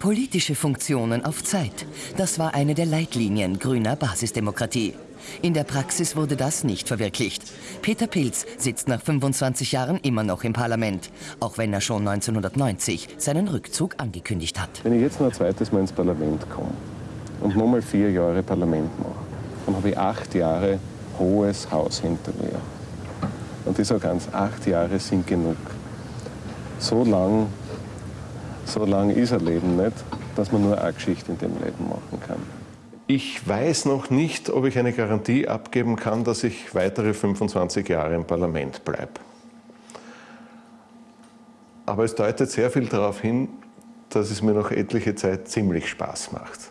Politische Funktionen auf Zeit. Das war eine der Leitlinien grüner Basisdemokratie. In der Praxis wurde das nicht verwirklicht. Peter Pilz sitzt nach 25 Jahren immer noch im Parlament, auch wenn er schon 1990 seinen Rückzug angekündigt hat. Wenn ich jetzt noch ein zweites Mal ins Parlament komme und nochmal vier Jahre Parlament mache, dann habe ich acht Jahre hohes Haus hinter mir. Und ich sage ganz, acht Jahre sind genug. So lang, so lang ist ein Leben nicht, dass man nur eine Geschichte in dem Leben machen kann. Ich weiß noch nicht, ob ich eine Garantie abgeben kann, dass ich weitere 25 Jahre im Parlament bleibe. Aber es deutet sehr viel darauf hin, dass es mir noch etliche Zeit ziemlich Spaß macht.